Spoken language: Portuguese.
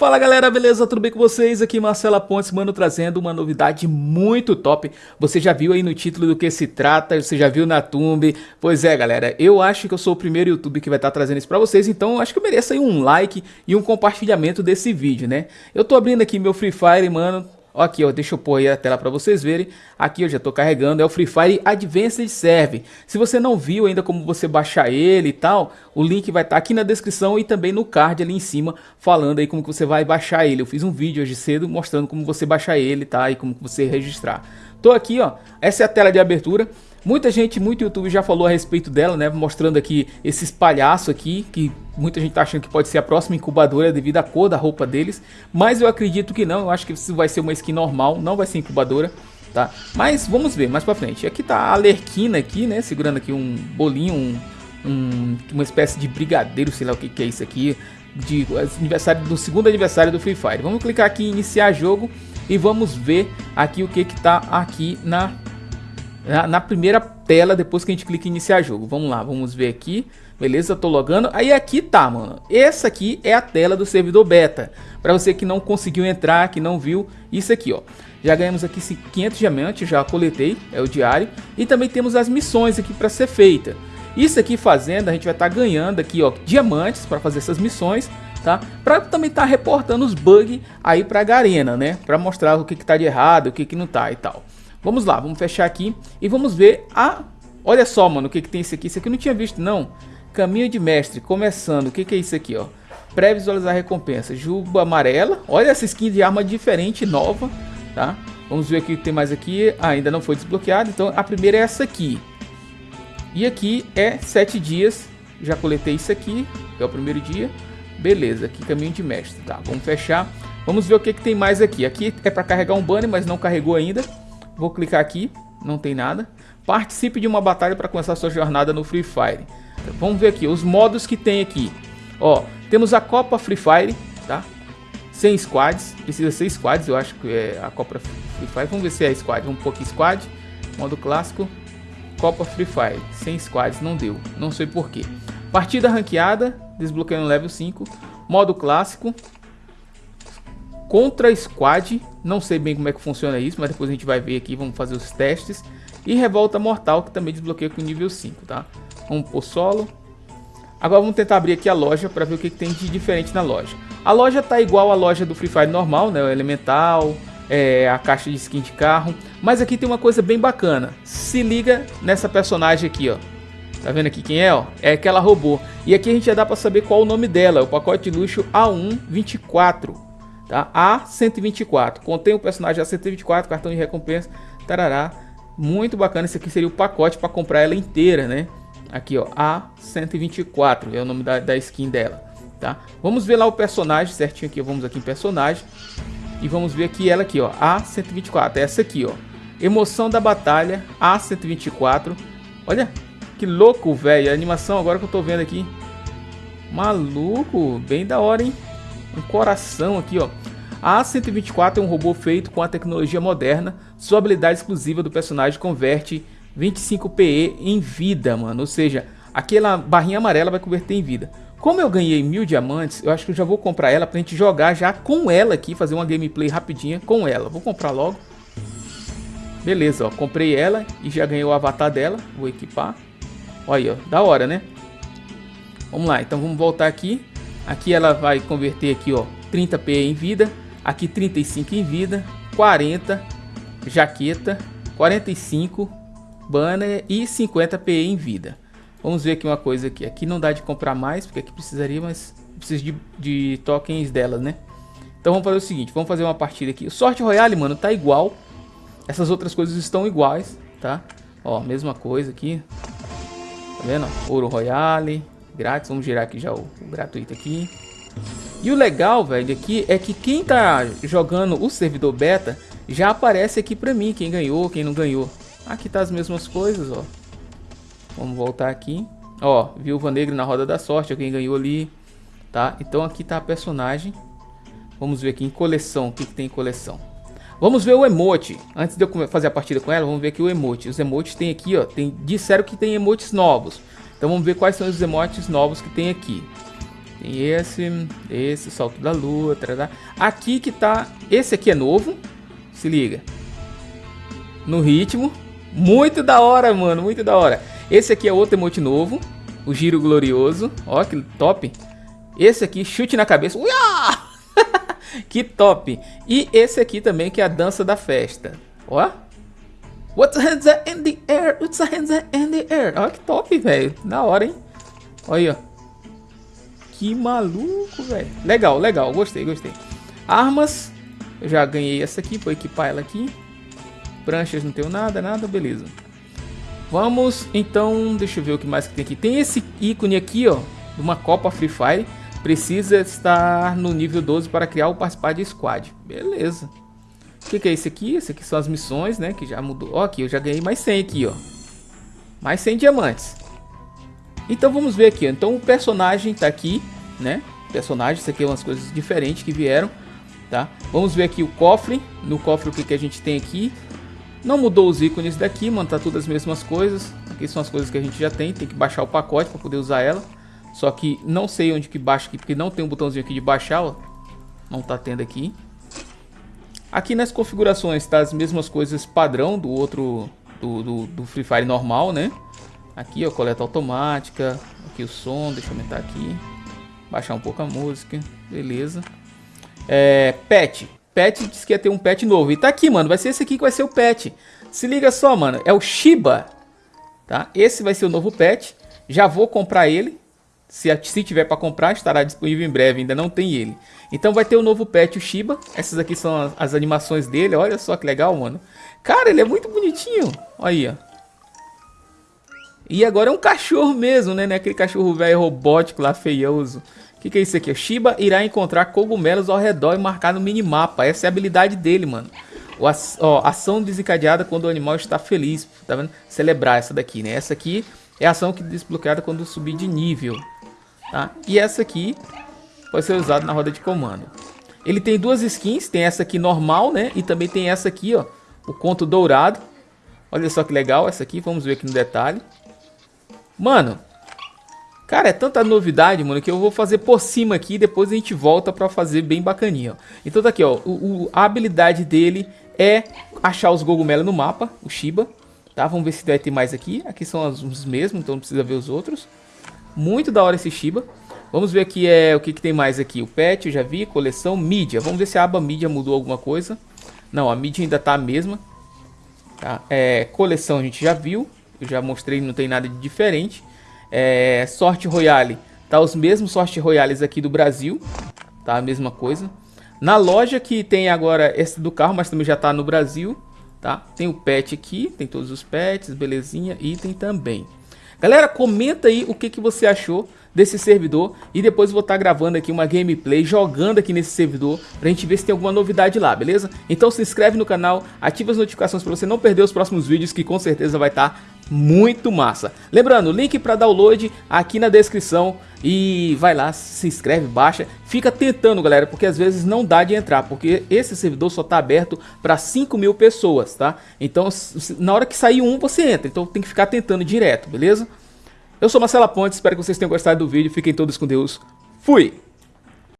Fala galera, beleza? Tudo bem com vocês? Aqui Marcela Pontes, mano, trazendo uma novidade muito top. Você já viu aí no título do que se trata, você já viu na thumb. Pois é, galera, eu acho que eu sou o primeiro YouTube que vai estar trazendo isso pra vocês, então acho que eu mereço aí um like e um compartilhamento desse vídeo, né? Eu tô abrindo aqui meu Free Fire, mano, Aqui, ó, deixa eu pôr aí a tela para vocês verem. Aqui eu já estou carregando, é o Free Fire Advanced Serve. Se você não viu ainda como você baixar ele e tal, o link vai estar tá aqui na descrição e também no card ali em cima, falando aí como que você vai baixar ele. Eu fiz um vídeo hoje cedo mostrando como você baixar ele, tá? E como você registrar. Tô aqui, ó, essa é a tela de abertura. Muita gente, muito YouTube já falou a respeito dela, né? Mostrando aqui esses palhaços aqui, que muita gente tá achando que pode ser a próxima incubadora devido à cor da roupa deles. Mas eu acredito que não, eu acho que isso vai ser uma skin normal, não vai ser incubadora, tá? Mas vamos ver mais pra frente. Aqui tá a Alerquina aqui, né? Segurando aqui um bolinho, um, um, uma espécie de brigadeiro, sei lá o que, que é isso aqui. De aniversário, do segundo aniversário do Free Fire. Vamos clicar aqui em iniciar jogo e vamos ver aqui o que que tá aqui na na, na, primeira tela depois que a gente clica em iniciar jogo. Vamos lá, vamos ver aqui. Beleza, tô logando. Aí aqui tá, mano. Essa aqui é a tela do servidor beta. Para você que não conseguiu entrar, que não viu, isso aqui, ó. Já ganhamos aqui 500 diamantes, já coletei, é o diário. E também temos as missões aqui para ser feita. Isso aqui fazendo, a gente vai estar tá ganhando aqui, ó, diamantes para fazer essas missões, tá? Para também estar tá reportando os bugs aí para a Garena, né? Para mostrar o que que tá de errado, o que que não tá e tal. Vamos lá, vamos fechar aqui e vamos ver a... Olha só, mano, o que, que tem isso aqui. Isso aqui eu não tinha visto, não. Caminho de mestre, começando. O que, que é isso aqui, ó? Pré-visualizar recompensa. Juba amarela. Olha essa skin de arma diferente, nova, tá? Vamos ver o que tem mais aqui. Ah, ainda não foi desbloqueado. Então, a primeira é essa aqui. E aqui é 7 dias. Já coletei isso aqui, é o primeiro dia. Beleza, aqui caminho de mestre. Tá, vamos fechar. Vamos ver o que, que tem mais aqui. Aqui é para carregar um banner, mas não carregou ainda. Vou clicar aqui, não tem nada. Participe de uma batalha para começar sua jornada no Free Fire. Vamos ver aqui os modos que tem aqui. Ó, temos a Copa Free Fire, tá? Sem squads, precisa ser squads, eu acho que é a Copa Free Fire. Vamos ver se é squad, um pouco squad. Modo clássico, Copa Free Fire, sem squads não deu, não sei porquê. Partida ranqueada, desbloqueando level 5. Modo clássico, contra squad, não sei bem como é que funciona isso, mas depois a gente vai ver aqui, vamos fazer os testes. E revolta mortal, que também desbloqueia com nível 5, tá? Vamos por solo. Agora vamos tentar abrir aqui a loja para ver o que, que, tem de diferente na loja. A loja tá igual à loja do Free Fire normal, né? O elemental, é, a caixa de skin de carro. Mas aqui tem uma coisa bem bacana. Se liga nessa personagem aqui, ó. Tá vendo aqui quem é, ó? É aquela robô. E aqui a gente já dá para saber qual o nome dela. O pacote de luxo A124 tá? A124, contém o personagem A124, cartão de recompensa, tarará, muito bacana, esse aqui seria o pacote para comprar ela inteira, né? Aqui, ó, A124, é o nome da, da skin dela, tá? Vamos ver lá o personagem certinho aqui, vamos aqui em personagem, e vamos ver aqui ela aqui, ó, A124, essa aqui, ó, emoção da batalha, A124, olha, que louco, velho, a animação agora que eu tô vendo aqui, maluco, bem da hora, hein? Um coração aqui, ó. A A124 é um robô feito com a tecnologia moderna. Sua habilidade exclusiva do personagem converte 25 PE em vida, mano. Ou seja, aquela barrinha amarela vai converter em vida. Como eu ganhei mil diamantes, eu acho que eu já vou comprar ela pra gente jogar já com ela aqui, fazer uma gameplay rapidinha com ela. Vou comprar logo. Beleza, ó, comprei ela e já ganhei o avatar dela. Vou equipar. Olha aí, ó, da hora, né? Vamos lá, então vamos voltar aqui. Aqui ela vai converter aqui, ó, 30 P em vida, aqui 35 em vida, 40 jaqueta, 45 banner e 50 P em vida. Vamos ver aqui uma coisa aqui. Aqui não dá de comprar mais, porque aqui precisaria, mas precisa de, de tokens delas, né? Então vamos fazer o seguinte, vamos fazer uma partida aqui. O Sorte Royale, mano, tá igual. Essas outras coisas estão iguais, tá? Ó, mesma coisa aqui. Tá vendo? Ouro Royale, grátis. Vamos girar aqui já o, o gratuito aqui. E o legal, velho, aqui é que quem tá jogando o servidor beta já aparece aqui pra mim, quem ganhou, quem não ganhou. Aqui tá as mesmas coisas, ó. Vamos voltar aqui. Ó, Viúva Negra na Roda da Sorte, quem ganhou ali, tá? Então aqui tá a personagem. Vamos ver aqui em coleção, o que, que tem em coleção. Vamos ver o emote. Antes de eu fazer a partida com ela, vamos ver aqui o emote. Os emotes tem aqui, ó. Tem, disseram que tem emotes novos. Então vamos ver quais são os emotes novos que tem aqui. Tem esse, esse, salto da lua, tarará. Aqui que tá, esse aqui é novo, se liga. No ritmo, muito da hora, mano, muito da hora. Esse aqui é outro emote novo, o giro glorioso, ó que top. Esse aqui, chute na cabeça, Uia! que top. E esse aqui também que é a dança da festa, ó. What's the hands in the air? What's the hands in the air? Ó que top, velho, da hora, hein. Olha aí, ó. Que maluco, velho. Legal, legal. Gostei, gostei. Armas. Eu já ganhei essa aqui. Vou equipar ela aqui. Pranchas não tenho nada, nada. Beleza. Vamos, então, deixa eu ver o que mais que tem aqui. Tem esse ícone aqui, ó. De uma Copa Free Fire. Precisa estar no nível 12 para criar ou participar de squad. Beleza. O que, que, é esse aqui? Esse aqui são as missões, né? Que já mudou. Ó, aqui, eu já ganhei mais 100 aqui, ó. Mais 100 diamantes. Então vamos ver aqui, então o personagem tá aqui, né? Personagem, isso aqui é umas coisas diferentes que vieram, tá? Vamos ver aqui o cofre, no cofre o que, que a gente tem aqui. Não mudou os ícones daqui, mano, tá tudo as mesmas coisas. Aqui são as coisas que a gente já tem, tem que baixar o pacote para poder usar ela. Só que não sei onde que baixa aqui, porque não tem um botãozinho aqui de baixar, ó. Não tá tendo aqui. Aqui nas configurações tá as mesmas coisas padrão do outro, do, do, do Free Fire normal, né? Aqui, ó, coleta automática. Aqui o som, deixa eu aumentar aqui. Baixar um pouco a música. Beleza. É, pet. Pet disse que ia ter um pet novo. E tá aqui, mano. Vai ser esse aqui que vai ser o pet. Se liga só, mano. É o Shiba. Tá? Esse vai ser o novo pet. Já vou comprar ele. Se, se tiver para comprar, estará disponível em breve. Ainda não tem ele. Então vai ter o novo pet, o Shiba. Essas aqui são as, as animações dele. Olha só que legal, mano. Cara, ele é muito bonitinho. Olha aí, ó. E agora é um cachorro mesmo, né? É aquele cachorro velho robótico lá, feioso. O que, que é isso aqui? O Shiba irá encontrar cogumelos ao redor e marcar no minimapa. Essa é a habilidade dele, mano. O, ó, ação desencadeada quando o animal está feliz. Tá vendo? Celebrar essa daqui, né? Essa aqui é a ação que desbloqueada quando subir de nível. Tá? E essa aqui pode ser usada na roda de comando. Ele tem duas skins. Tem essa aqui normal, né? E também tem essa aqui, ó. O conto dourado. Olha só que legal essa aqui. Vamos ver aqui no detalhe. Mano, cara, é tanta novidade, mano, que eu vou fazer por cima aqui e depois a gente volta pra fazer bem bacaninha, ó. Então tá aqui, ó, o, o, a habilidade dele é achar os cogumelos no mapa, o Shiba, tá? Vamos ver se vai ter mais aqui. Aqui são os mesmos, então não precisa ver os outros. Muito da hora esse Shiba. Vamos ver aqui é, o que, que tem mais aqui. O pet, eu já vi, coleção, mídia. Vamos ver se a aba mídia mudou alguma coisa. Não, a mídia ainda tá a mesma. Tá? É, coleção a gente já viu eu já mostrei, não tem nada de diferente. É, sorte Royale, tá os mesmos Sorte Royales aqui do Brasil, tá a mesma coisa. Na loja que tem agora esse do carro, mas também já tá no Brasil, tá? Tem o pet aqui, tem todos os pets, belezinha, item também. Galera, comenta aí o que, que você achou desse servidor e depois vou estar tá gravando aqui uma gameplay jogando aqui nesse servidor pra gente ver se tem alguma novidade lá, beleza? Então se inscreve no canal, ativa as notificações para você não perder os próximos vídeos que com certeza vai estar tá muito massa. Lembrando, link para download aqui na descrição e vai lá, se inscreve, baixa. Fica tentando, galera, porque às vezes não dá de entrar, porque esse servidor só está aberto para 5 mil pessoas, tá? Então, na hora que sair um, você entra. Então tem que ficar tentando direto, beleza? Eu sou Marcela Pontes, espero que vocês tenham gostado do vídeo. Fiquem todos com Deus. Fui!